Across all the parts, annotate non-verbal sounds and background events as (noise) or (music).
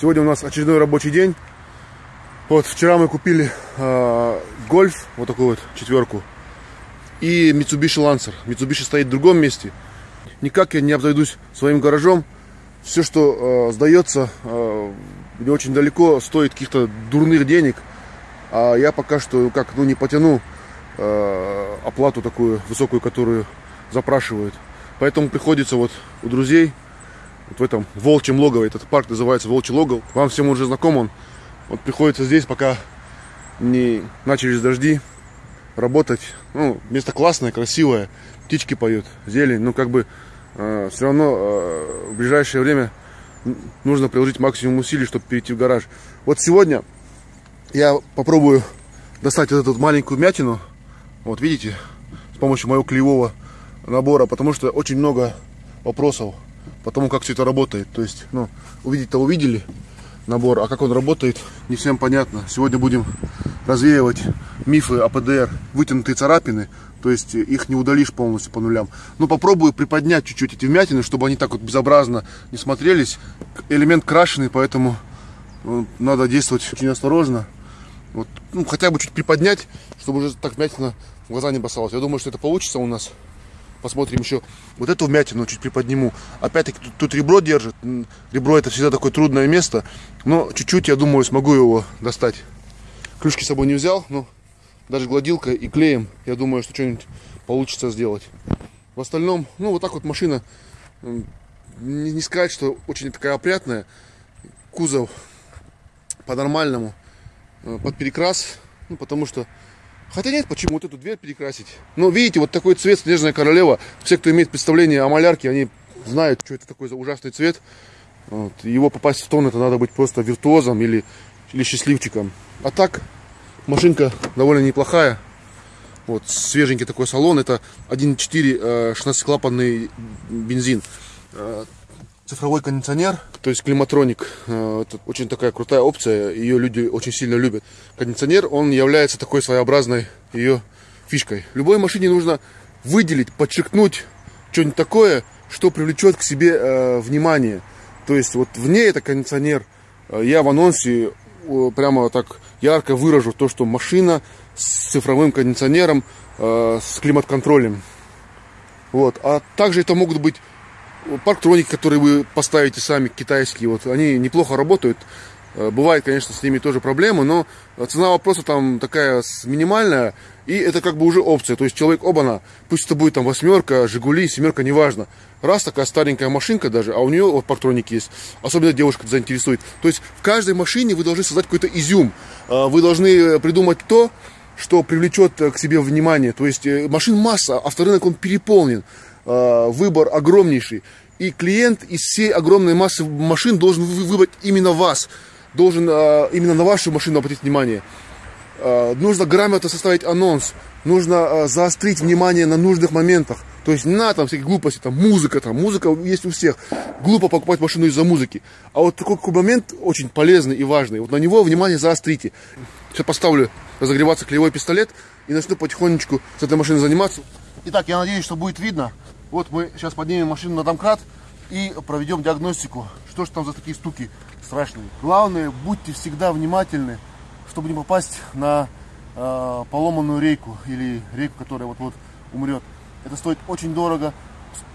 Сегодня у нас очередной рабочий день. Вот вчера мы купили э, гольф, вот такую вот четверку, и Mitsubishi Lancer. Mitsubishi стоит в другом месте. Никак я не обзойдусь своим гаражом. Все, что э, сдается э, не очень далеко, стоит каких-то дурных денег. А я пока что как ну не потяну э, оплату такую высокую, которую запрашивают. Поэтому приходится вот у друзей вот в этом волчьем логове. Этот парк называется Волчий логов. Вам всем уже знаком он. Вот приходится здесь, пока не начались дожди, работать. Ну, место классное, красивое. Птички поют, зелень. Ну, как бы э, все равно э, в ближайшее время нужно приложить максимум усилий, чтобы перейти в гараж. Вот сегодня я попробую достать вот эту маленькую мятину. Вот видите, с помощью моего клеевого набора, потому что очень много вопросов по тому, как все это работает. То есть, ну, увидеть-то увидели набор, а как он работает, не всем понятно. Сегодня будем развеивать мифы о ПДР, вытянутые царапины, то есть их не удалишь полностью по нулям. Но попробую приподнять чуть-чуть эти вмятины, чтобы они так вот безобразно не смотрелись. Элемент крашеный, поэтому ну, надо действовать очень осторожно. Вот, ну, хотя бы чуть приподнять, чтобы уже так вмятина в глаза не бросалась. Я думаю, что это получится у нас. Посмотрим еще вот эту вмятину, чуть приподниму. Опять-таки тут, тут ребро держит. Ребро это всегда такое трудное место. Но чуть-чуть, я думаю, смогу его достать. Клюшки с собой не взял, но даже гладилкой и клеем, я думаю, что что-нибудь получится сделать. В остальном, ну вот так вот машина, не, не сказать, что очень такая опрятная. Кузов по-нормальному, э, под перекрас, ну потому что Хотя нет, почему вот эту дверь перекрасить? Ну, видите, вот такой цвет Снежная Королева. Все, кто имеет представление о малярке, они знают, что это такой за ужасный цвет. Вот. Его попасть в тон, это надо быть просто виртуозом или, или счастливчиком. А так, машинка довольно неплохая. Вот, свеженький такой салон. Это 1.4 16-клапанный бензин. Цифровой кондиционер, то есть климатроник. Э, это очень такая крутая опция, ее люди очень сильно любят. Кондиционер, он является такой своеобразной ее фишкой. Любой машине нужно выделить, подчеркнуть что-нибудь такое, что привлечет к себе э, внимание. То есть вот в ней это кондиционер. Э, я в анонсе э, прямо так ярко выражу то, что машина с цифровым кондиционером, э, с климат-контролем. Вот. А также это могут быть парктроники, которые вы поставите сами, китайские, вот, они неплохо работают. Э, бывает, конечно, с ними тоже проблемы, но цена вопроса там такая минимальная, и это как бы уже опция. То есть человек, оба-на, пусть это будет там восьмерка, Жигули, семерка, неважно. Раз такая старенькая машинка даже, а у нее вот парктроники есть, особенно девушка заинтересует. То есть в каждой машине вы должны создать какой-то изюм. Э, вы должны придумать то, что привлечет к себе внимание. То есть э, машин масса, авторынок он переполнен. Э, выбор огромнейший. И клиент из всей огромной массы машин должен выбрать именно вас. Должен э, именно на вашу машину обратить внимание. Э, нужно грамотно составить анонс. Нужно заострить внимание на нужных моментах. То есть надо там всякие глупости, там музыка, там музыка есть у всех. Глупо покупать машину из-за музыки. А вот такой, такой момент очень полезный и важный. Вот на него внимание заострите. Сейчас поставлю разогреваться клеевой пистолет и начну потихонечку с этой машиной заниматься. Итак, я надеюсь, что будет видно. Вот мы сейчас поднимем машину на домкрат и проведем диагностику. Что же там за такие стуки страшные. Главное, будьте всегда внимательны, чтобы не попасть на э, поломанную рейку или рейку, которая вот-вот умрет. Это стоит очень дорого,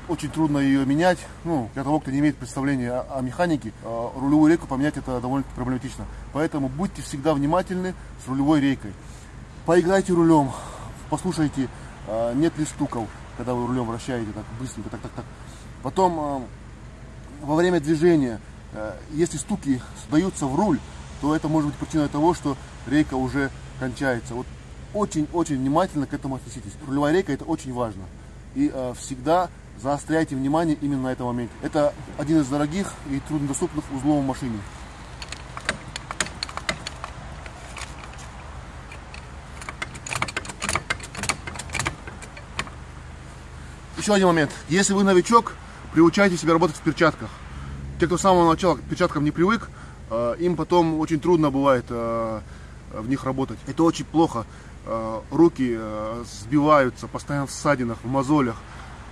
очень трудно ее менять. Ну, для того, кто не имеет представления о, о механике, э, рулевую рейку поменять это довольно проблематично. Поэтому будьте всегда внимательны с рулевой рейкой. Поиграйте рулем, послушайте, нет ли стуков когда вы рулем вращаете так быстренько, так, так, так. Потом э, во время движения, э, если стуки сдаются в руль, то это может быть причиной того, что рейка уже кончается. Вот очень-очень внимательно к этому относитесь. Рулевая рейка это очень важно. И э, всегда заостряйте внимание именно на этом моменте. Это один из дорогих и труднодоступных узлов в машине. Еще один момент. Если вы новичок, приучайте себя работать в перчатках. Те, кто с самого начала к перчаткам не привык, э, им потом очень трудно бывает э, в них работать. Это очень плохо. Э, руки сбиваются, постоянно в ссадинах, в мозолях.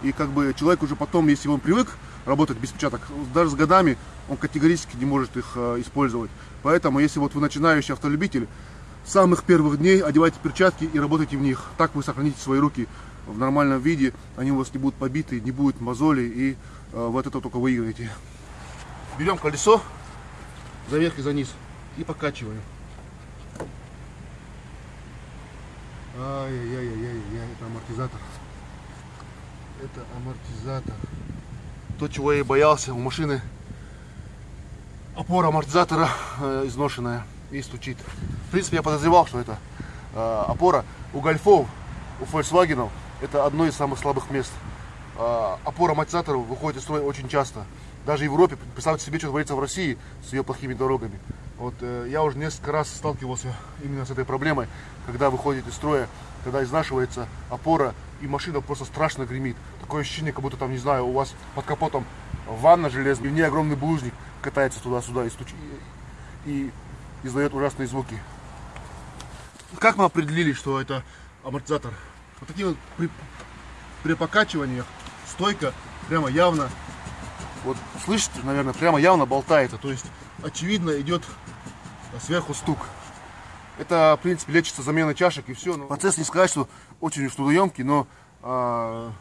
И как бы человек уже потом, если он привык работать без перчаток. Даже с годами он категорически не может их использовать. Поэтому, если вот вы начинающий автолюбитель, с самых первых дней одевайте перчатки и работайте в них. Так вы сохраните свои руки в нормальном виде, они у вас не будут побиты, не будет мозолей, и э, вы от этого только выиграете. Берем колесо за верх и за низ и покачиваем. Ай-яй-яй-яй-яй, это амортизатор. Это амортизатор. То, чего я и боялся, у машины опора амортизатора э, изношенная и стучит. В принципе, я подозревал, что это э, опора у гольфов, у Volkswagen это одно из самых слабых мест. Э, опора амортизаторов выходит из строя очень часто. Даже в Европе, представьте себе, что творится в России с ее плохими дорогами. Вот э, я уже несколько раз сталкивался именно с этой проблемой, когда выходит из строя, когда изнашивается опора, и машина просто страшно гремит. Такое ощущение, как будто там, не знаю, у вас под капотом ванна железная, и в ней огромный булыжник катается туда-сюда и, стуч... и издает ужасные звуки. Как мы определили, что это амортизатор? Вот такие вот при, при покачиваниях стойка прямо явно, вот слышите, наверное, прямо явно болтается. То есть, очевидно, идет сверху стук. Это, в принципе, лечится замена чашек и все. Но процесс не сказать, что очень трудоемкий, но а,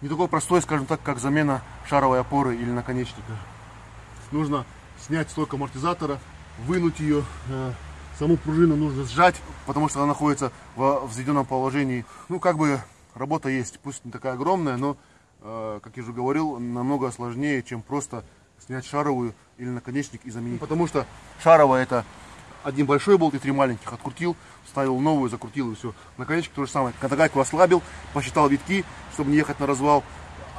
не такой простой, скажем так, как замена шаровой опоры или наконечника. Нужно снять стойку амортизатора, вынуть ее, э, саму пружину нужно сжать, потому что она находится в взведенном положении. Ну, как бы работа есть, пусть не такая огромная, но, э, как я уже говорил, намного сложнее, чем просто снять шаровую или наконечник и заменить. Потому что шаровая это один большой болт и три маленьких. Открутил, вставил новую, закрутил и все. Наконечник то же самое. Когда гайку ослабил, посчитал витки, чтобы не ехать на развал,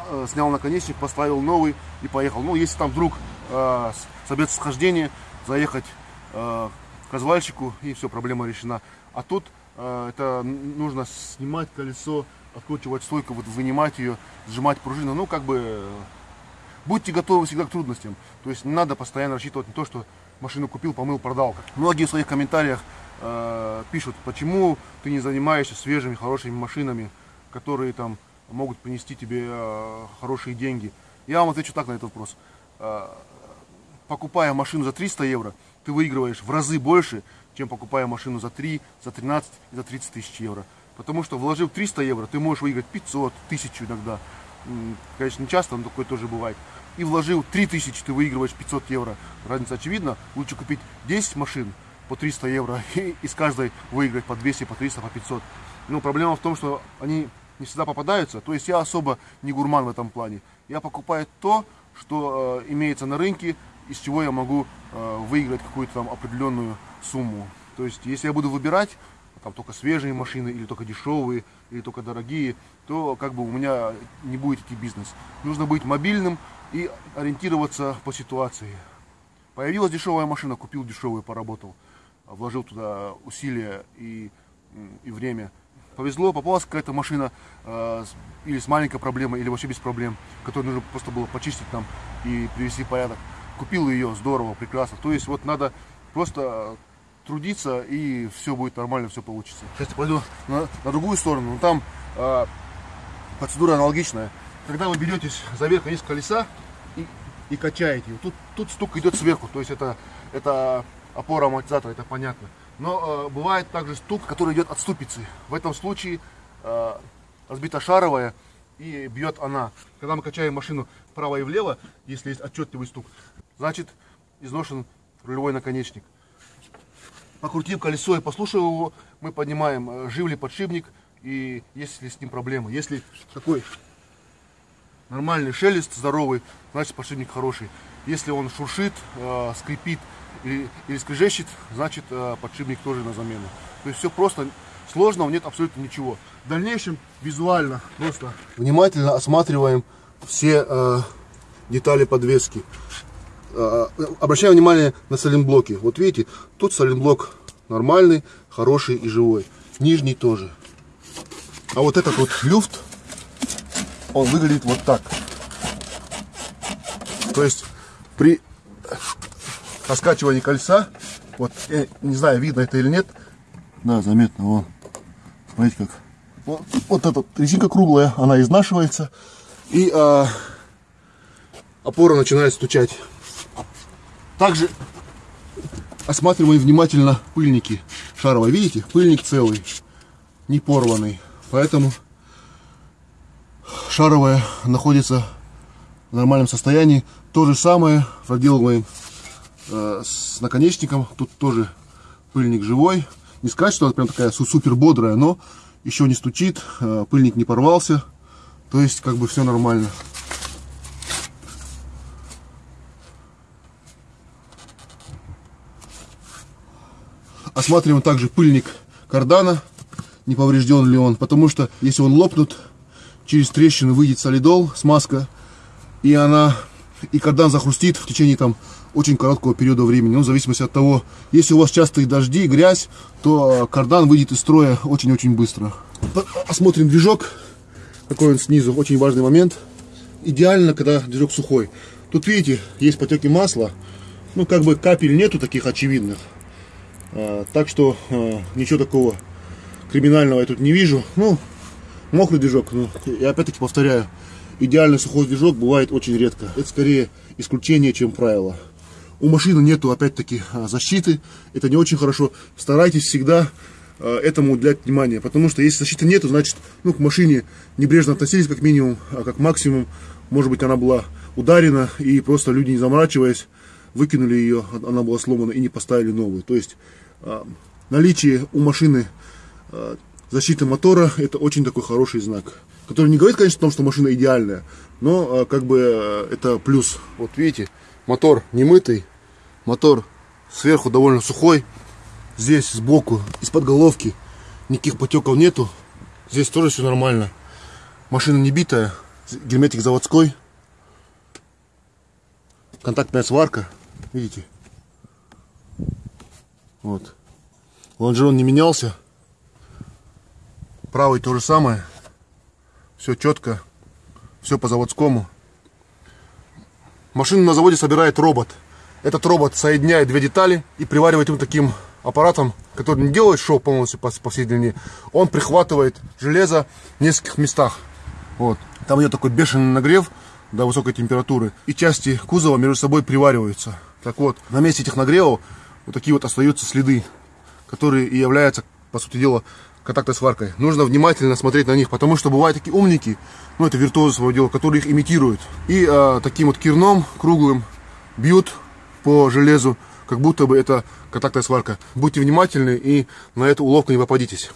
э, снял наконечник, поставил новый и поехал. Ну, если там вдруг э, собьется схождение, заехать э, развальщику и все, проблема решена. А тут э, это нужно снимать колесо, откручивать стойку, вот вынимать ее, сжимать пружину. Ну, как бы будьте готовы всегда к трудностям. То есть не надо постоянно рассчитывать на то, что машину купил, помыл, продал. Многие в своих комментариях э, пишут, почему ты не занимаешься свежими, хорошими машинами, которые там могут принести тебе э, хорошие деньги. Я вам отвечу так на этот вопрос. Э, покупая машину за 300 евро, ты выигрываешь в разы больше, чем покупая машину за 3, за 13 и за 30 тысяч евро. Потому что вложив 300 евро, ты можешь выиграть 500, 1000 иногда. Конечно, не часто, но такое тоже бывает и вложил 3000, ты выигрываешь 500 евро. Разница очевидна. Лучше купить 10 машин по 300 евро (laughs) и из каждой выиграть по 200, по 300, по 500. Но проблема в том, что они не всегда попадаются. То есть я особо не гурман в этом плане. Я покупаю то, что э, имеется на рынке, из чего я могу э, выиграть какую-то там определенную сумму. То есть если я буду выбирать там только свежие машины или только дешевые или только дорогие, то как бы у меня не будет идти бизнес. Нужно быть мобильным, и ориентироваться по ситуации. Появилась дешевая машина, купил дешевую, поработал, вложил туда усилия и, и время. Повезло, попалась какая-то машина э, или с маленькой проблемой, или вообще без проблем, которую нужно просто было почистить там и привести в порядок. Купил ее, здорово, прекрасно. То есть вот надо просто трудиться и все будет нормально, все получится. Сейчас я пойду на, на другую сторону, там э, процедура аналогичная когда вы беретесь за верх низ колеса и, и качаете тут, тут стук идет сверху, то есть это, это опора амортизатора, это понятно. Но э, бывает также стук, который идет от ступицы. В этом случае э, разбита шаровая и бьет она. Когда мы качаем машину вправо и влево, если есть отчетливый стук, значит изношен рулевой наконечник. Покрутив колесо и послушав его, мы поднимаем, э, жив ли подшипник и есть ли с ним проблемы. Если такой нормальный шелест, здоровый, значит подшипник хороший. Если он шуршит, э, скрипит или, скрежещет, значит э, подшипник тоже на замену. То есть все просто, сложного нет абсолютно ничего. В дальнейшем визуально просто внимательно осматриваем все э, детали подвески. Э, обращаем внимание на сайлентблоки. Вот видите, тут сайлентблок нормальный, хороший и живой. Нижний тоже. А вот этот вот люфт он выглядит вот так. То есть при раскачивании кольца, вот, я не знаю, видно это или нет, да, заметно, вон, смотрите как, вот, вот эта резинка круглая, она изнашивается, и а, опора начинает стучать. Также осматриваем внимательно пыльники шаровой. Видите, пыльник целый, не порванный. Поэтому шаровая находится в нормальном состоянии. То же самое проделываем э, с наконечником. Тут тоже пыльник живой. Не сказать, что она прям такая супер бодрая, но еще не стучит, э, пыльник не порвался. То есть как бы все нормально. Осматриваем также пыльник кардана, не поврежден ли он, потому что если он лопнут, через трещину выйдет солидол, смазка, и она, и кардан захрустит в течение там очень короткого периода времени. Ну, в зависимости от того, если у вас частые дожди, грязь, то кардан выйдет из строя очень-очень быстро. Осмотрим движок, какой он снизу, очень важный момент. Идеально, когда движок сухой. Тут, видите, есть потеки масла, ну, как бы капель нету таких очевидных. А, так что а, ничего такого криминального я тут не вижу. Ну, мокрый движок, ну, я опять-таки повторяю, идеальный сухой движок бывает очень редко. Это скорее исключение, чем правило. У машины нету, опять-таки, а, защиты. Это не очень хорошо. Старайтесь всегда этому уделять внимание. Потому что если защиты нету, значит, ну, к машине небрежно относились как минимум, а как максимум, может быть, она была ударена, и просто люди, не заморачиваясь, выкинули ее, она была сломана, и не поставили новую. То есть а, наличие у машины а, защиты мотора это очень такой хороший знак. Который не говорит, конечно, о том, что машина идеальная, но а, как бы это плюс. Вот видите, мотор не мытый, мотор сверху довольно сухой. Здесь сбоку, из-под головки никаких потеков нету. Здесь тоже все нормально. Машина не битая, герметик заводской. Контактная сварка, видите? Вот. Лонжерон не менялся. Правый то же самое. Все четко. Все по заводскому. Машину на заводе собирает робот. Этот робот соединяет две детали и приваривает им таким аппаратом, который не делает шов полностью по, по всей длине. Он прихватывает железо в нескольких местах. Вот. Там идет такой бешеный нагрев до высокой температуры. И части кузова между собой привариваются. Так вот, на месте этих нагревов вот такие вот остаются следы, которые и являются, по сути дела, контактной сваркой. Нужно внимательно смотреть на них, потому что бывают такие умники, ну это виртуозы своего дела, которые их имитируют. И э, таким вот кирном круглым бьют по железу, как будто бы это контактная сварка. Будьте внимательны и на эту уловку не попадитесь.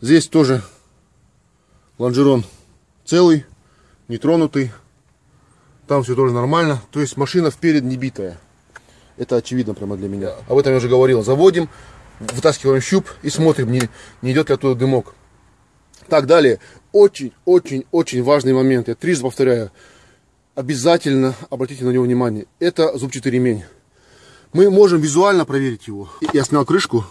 Здесь тоже лонжерон целый, нетронутый. Там все тоже нормально. То есть машина вперед не битая. Это очевидно прямо для меня. Об этом я уже говорил. Заводим, вытаскиваем щуп и смотрим, не, не идет ли оттуда дымок. Так, далее. Очень-очень-очень важный момент. Я трижды повторяю. Обязательно обратите на него внимание. Это зубчатый ремень. Мы можем визуально проверить его. Я снял крышку.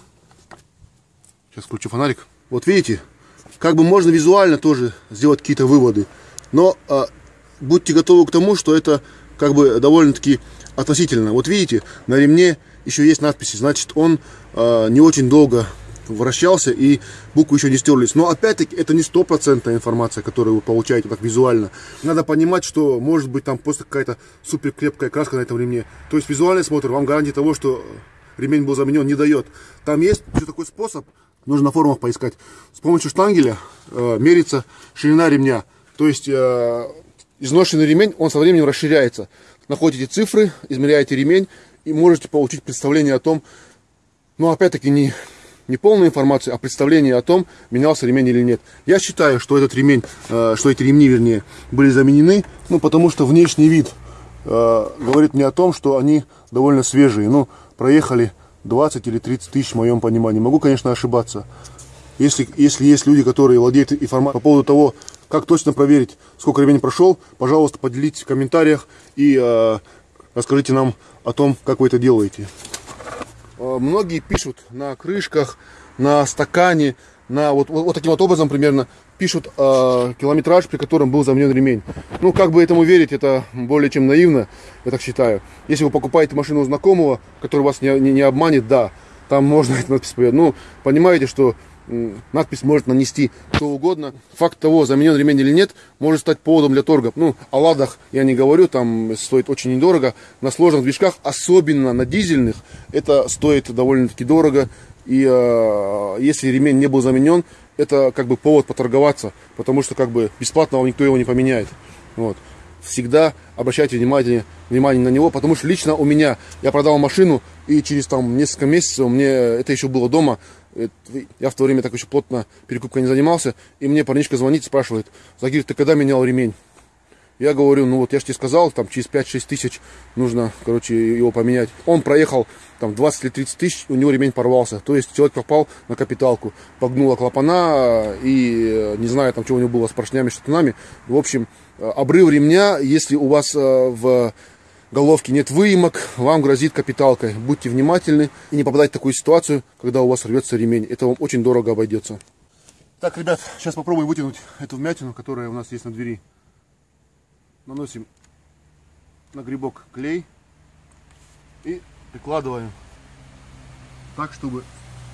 Сейчас включу фонарик. Вот видите, как бы можно визуально тоже сделать какие-то выводы. Но а, будьте готовы к тому, что это как бы довольно-таки относительно. Вот видите, на ремне еще есть надписи, значит он э, не очень долго вращался и буквы еще не стерлись. Но опять-таки это не стопроцентная информация, которую вы получаете так визуально. Надо понимать, что может быть там просто какая-то супер крепкая краска на этом ремне. То есть визуальный смотр вам гарантии того, что ремень был заменен, не дает. Там есть еще такой способ, нужно на форумах поискать. С помощью штангеля э, мерится ширина ремня. То есть э, изношенный ремень, он со временем расширяется находите цифры, измеряете ремень и можете получить представление о том, ну опять-таки не, не полную информацию, а представление о том, менялся ремень или нет. Я считаю, что этот ремень, э, что эти ремни, вернее, были заменены, ну потому что внешний вид э, говорит мне о том, что они довольно свежие. Ну, проехали 20 или 30 тысяч в моем понимании. Могу, конечно, ошибаться. Если, если есть люди, которые владеют информацией по поводу того, как точно проверить, сколько времени прошел, пожалуйста, поделитесь в комментариях и э, расскажите нам о том, как вы это делаете. Э, многие пишут на крышках, на стакане, на вот, вот, вот таким вот образом примерно пишут э, километраж, при котором был заменен ремень. Ну, как бы этому верить, это более чем наивно, я так считаю. Если вы покупаете машину у знакомого, который вас не, не, не обманет, да. там можно (laughs) эту надпись. Ну, понимаете, что надпись может нанести кто угодно. Факт того, заменен ремень или нет, может стать поводом для торга. Ну, о ладах я не говорю, там стоит очень недорого. На сложных движках, особенно на дизельных, это стоит довольно-таки дорого. И э, если ремень не был заменен, это как бы повод поторговаться, потому что как бы бесплатно вам никто его не поменяет. Вот. Всегда обращайте внимание, внимание на него, потому что лично у меня, я продал машину, и через там несколько месяцев мне, это еще было дома, я в то время так еще плотно перекупкой не занимался, и мне парничка звонит, спрашивает, Загир, ты когда менял ремень? Я говорю, ну вот я же тебе сказал, там через 5-6 тысяч нужно, короче, его поменять. Он проехал там 20 или 30 тысяч, у него ремень порвался. То есть человек попал на капиталку, погнула клапана и не знаю, там, что у него было с поршнями, штатунами. В общем, обрыв ремня, если у вас э, в головке нет выемок, вам грозит капиталкой. Будьте внимательны и не попадайте в такую ситуацию, когда у вас рвется ремень. Это вам очень дорого обойдется. Так, ребят, сейчас попробуем вытянуть эту вмятину, которая у нас есть на двери. Наносим на грибок клей и прикладываем так, чтобы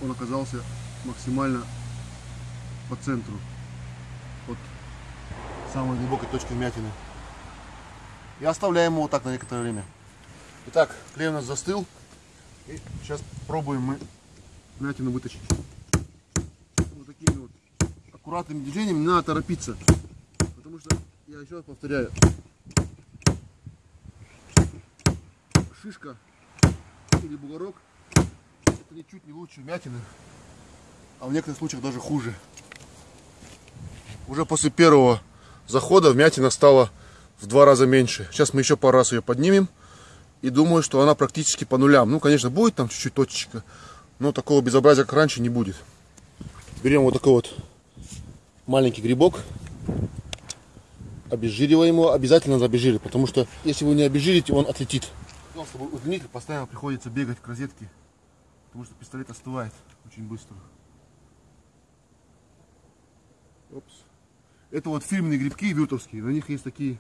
он оказался максимально по центру от самой глубокой точки вмятины. И оставляем его так на некоторое время. Итак, клей у нас застыл. И сейчас пробуем мы вмятину вытащить. Вот такими вот аккуратными движениями не надо торопиться. Потому что, я еще раз повторяю, шишка или бугорок это ничуть не лучше вмятины, а в некоторых случаях даже хуже. Уже после первого захода вмятина стала в два раза меньше. Сейчас мы еще пару раз ее поднимем. И думаю, что она практически по нулям. Ну, конечно, будет там чуть-чуть точечка. Но такого безобразия, как раньше, не будет. Берем вот такой вот маленький грибок. Обезжириваем его. Обязательно надо обезжирить, потому что если вы не обезжирите, он отлетит. Ну, чтобы удлинить, постоянно приходится бегать к розетке, потому что пистолет остывает очень быстро. Опс. Это вот фирменные грибки вюртовские, на них есть такие,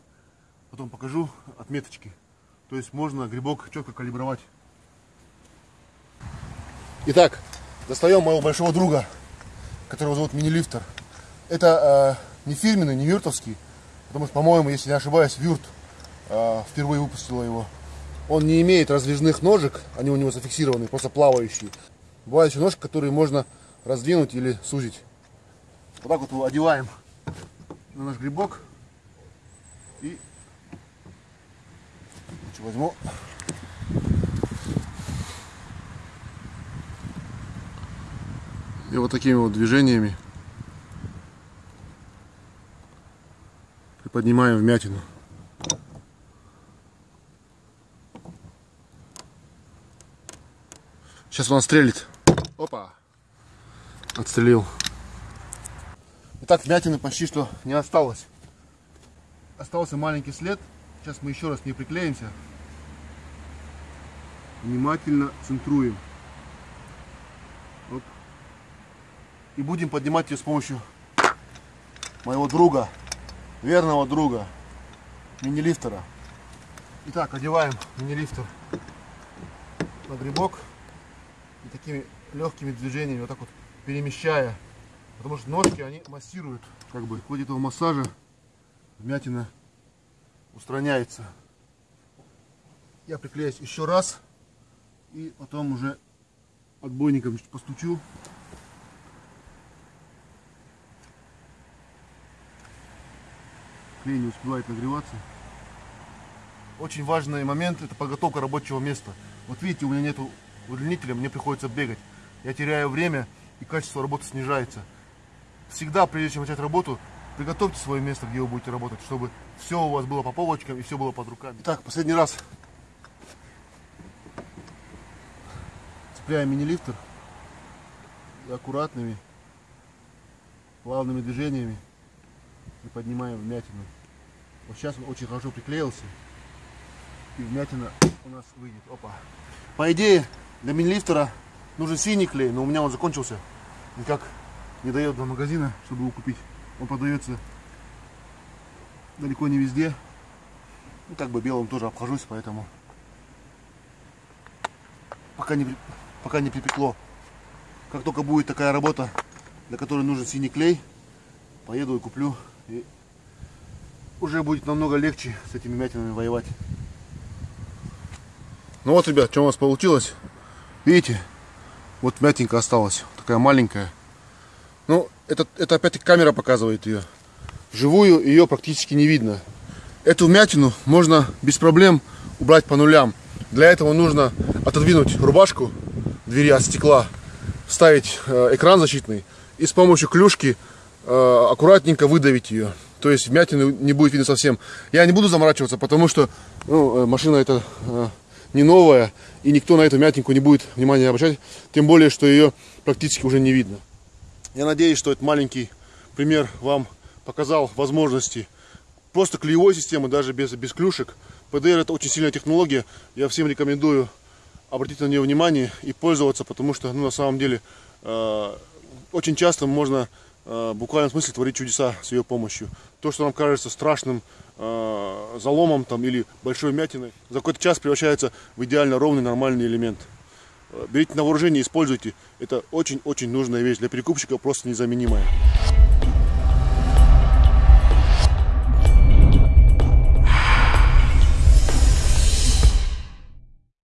потом покажу, отметочки. То есть можно грибок четко калибровать. Итак, достаем моего большого друга, которого зовут мини-лифтер. Это э, не фирменный, не вюртовский, потому что, по-моему, если не ошибаюсь, Вюрт э, впервые выпустила его. Он не имеет раздвижных ножек, они у него зафиксированы, просто плавающие. Бывают еще ножки, которые можно раздвинуть или сузить. Вот так вот его одеваем на наш грибок. И возьму. И вот такими вот движениями приподнимаем вмятину. Сейчас он отстрелит. Опа. Отстрелил. Итак, вмятины почти что не осталось. Остался маленький след. Сейчас мы еще раз не приклеимся. Внимательно центруем. Оп. И будем поднимать ее с помощью моего друга, верного друга, мини-лифтера. Итак, одеваем мини-лифтер на грибок и такими легкими движениями вот так вот перемещая Потому что ножки, они массируют, как бы, в ходе этого массажа вмятина устраняется. Я приклеюсь еще раз и потом уже отбойником постучу. Клей не успевает нагреваться. Очень важный момент это подготовка рабочего места. Вот видите, у меня нету удлинителя, мне приходится бегать. Я теряю время и качество работы снижается всегда, прежде чем начать работу, приготовьте свое место, где вы будете работать, чтобы все у вас было по полочкам и все было под руками. Так, последний раз цепляем мини-лифтер аккуратными, плавными движениями и поднимаем вмятину. Вот сейчас он очень хорошо приклеился и вмятина у нас выйдет. Опа. По идее, для мини-лифтера нужен синий клей, но у меня он закончился. Никак не дает до магазина, чтобы его купить. Он продается далеко не везде. Ну, как бы белым тоже обхожусь, поэтому пока не, пока не припекло. Как только будет такая работа, для которой нужен синий клей, поеду и куплю. И уже будет намного легче с этими мятинами воевать. Ну вот, ребят, что у нас получилось. Видите, вот мятинка осталась, такая маленькая. Это, это опять камера показывает ее. Живую ее практически не видно. Эту мятину можно без проблем убрать по нулям. Для этого нужно отодвинуть рубашку двери от стекла, вставить э, экран защитный и с помощью клюшки э, аккуратненько выдавить ее. То есть вмятины не будет видно совсем. Я не буду заморачиваться, потому что ну, э, машина это не новая, и никто на эту мятинку не будет внимания обращать. Тем более, что ее практически уже не видно. Я надеюсь, что этот маленький пример вам показал возможности просто клеевой системы, даже без, без клюшек. ПДР это очень сильная технология. Я всем рекомендую обратить на нее внимание и пользоваться, потому что ну, на самом деле э, очень часто можно э, в буквальном смысле творить чудеса с ее помощью. То, что нам кажется страшным э, заломом там, или большой мятиной, за какой-то час превращается в идеально ровный нормальный элемент. Берите на вооружение, используйте. Это очень-очень нужная вещь. Для перекупщика просто незаменимая.